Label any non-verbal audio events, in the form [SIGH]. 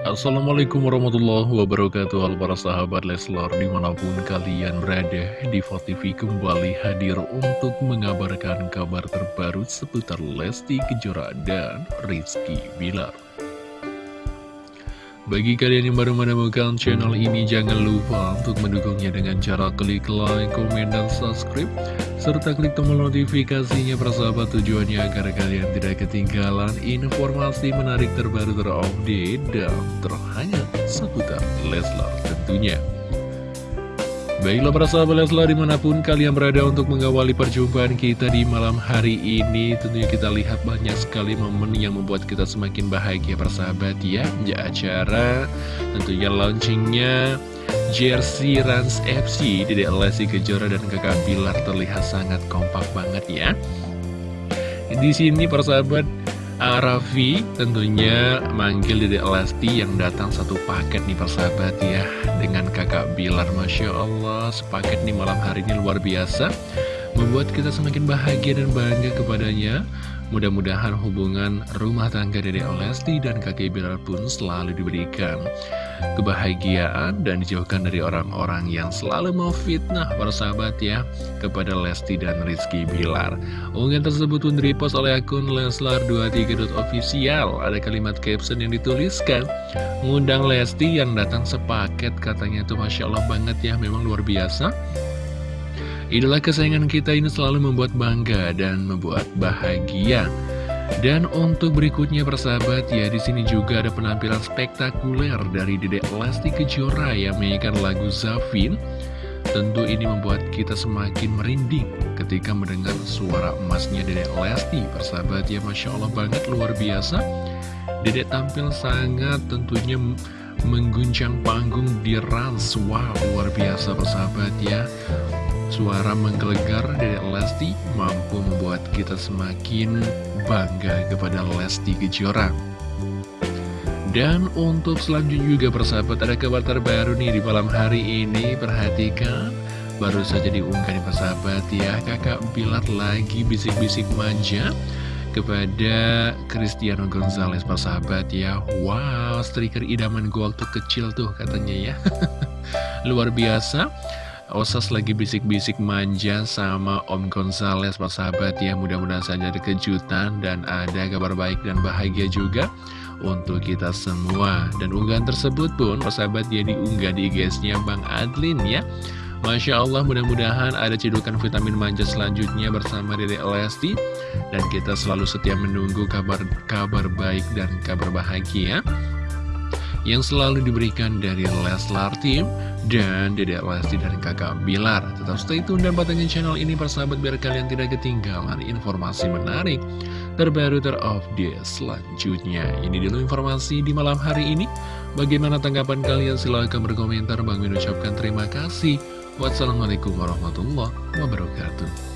Assalamualaikum warahmatullahi wabarakatuh. Halo para sahabat Leslar di mana pun kalian berada Diva TV kembali hadir untuk mengabarkan kabar terbaru seputar Lesti Kejora dan Rizky Bilar bagi kalian yang baru menemukan channel ini, jangan lupa untuk mendukungnya dengan cara klik like, komen, dan subscribe. Serta klik tombol notifikasinya persahabat tujuannya agar kalian tidak ketinggalan informasi menarik terbaru terupdate dan terhangat seputar Leslar tentunya. Baiklah para sahabat Leslar di mana pun kalian berada untuk mengawali perjumpaan kita di malam hari ini. Tentunya kita lihat banyak sekali momen yang membuat kita semakin bahagia persahabat ya. Di acara tentunya launchingnya jersey Rans FC Dede Lesti Kejora dan kakak Bilar terlihat sangat kompak banget ya. Di sini persahabat Raffi tentunya manggil Dede Lesti yang datang satu paket nih persahabat ya Dengan kakak Bilar. Masya Allah sepaket nih malam hari ini luar biasa Membuat kita semakin bahagia dan bangga kepadanya Mudah-mudahan hubungan rumah tangga Dede Lesti dan kakek Bilar pun selalu diberikan kebahagiaan dan dijauhkan dari orang-orang yang selalu mau fitnah para sahabat ya kepada Lesti dan Rizky Bilar. Unggahan tersebut pun repost oleh akun Leslar23.official. Ada kalimat caption yang dituliskan, ngundang Lesti yang datang sepaket katanya itu Masya Allah banget ya, memang luar biasa. Idola kesayangan kita ini selalu membuat bangga dan membuat bahagia. Dan untuk berikutnya persahabat ya di sini juga ada penampilan spektakuler dari Dedek Lesti Kejora yang menyanyikan lagu Zafin. Tentu ini membuat kita semakin merinding ketika mendengar suara emasnya Dedek Lesti. Persahabat ya Masya Allah banget luar biasa. Dedek tampil sangat tentunya mengguncang panggung di Rans. Wow luar biasa persahabat ya. Suara menggelegar dari Lesti mampu membuat kita semakin bangga kepada Lesti Kejora. Dan untuk selanjutnya juga persahabat ada kabar terbaru nih di malam hari ini. Perhatikan baru saja diunggah nih persahabat ya. Kakak Bilar lagi bisik-bisik manja kepada Cristiano Gonzalez persahabat ya. Wow striker idaman gue waktu kecil tuh katanya ya. [LAUGHS] Luar biasa Osas lagi bisik-bisik manja sama Om Gonzales Pak sahabat ya. Mudah-mudahan saja ada kejutan dan ada kabar baik dan bahagia juga untuk kita semua. Dan unggahan tersebut pun Pak sahabat ya diunggah di IG-nya Bang Adlin ya. Masya Allah mudah-mudahan ada cedukan vitamin manja selanjutnya bersama Dede Lesti. Dan kita selalu setia menunggu kabar-kabar baik dan kabar bahagia yang selalu diberikan dari Leslar Team dan Dedek Lesti dan kakak Bilar. Tetap stay tune dan patengin channel ini persahabat biar kalian tidak ketinggalan informasi menarik terbaru terupdate selanjutnya. Ini dulu informasi di malam hari ini. Bagaimana tanggapan kalian? Silahkan berkomentar. Bang ucapkan terima kasih. Wassalamualaikum warahmatullahi wabarakatuh.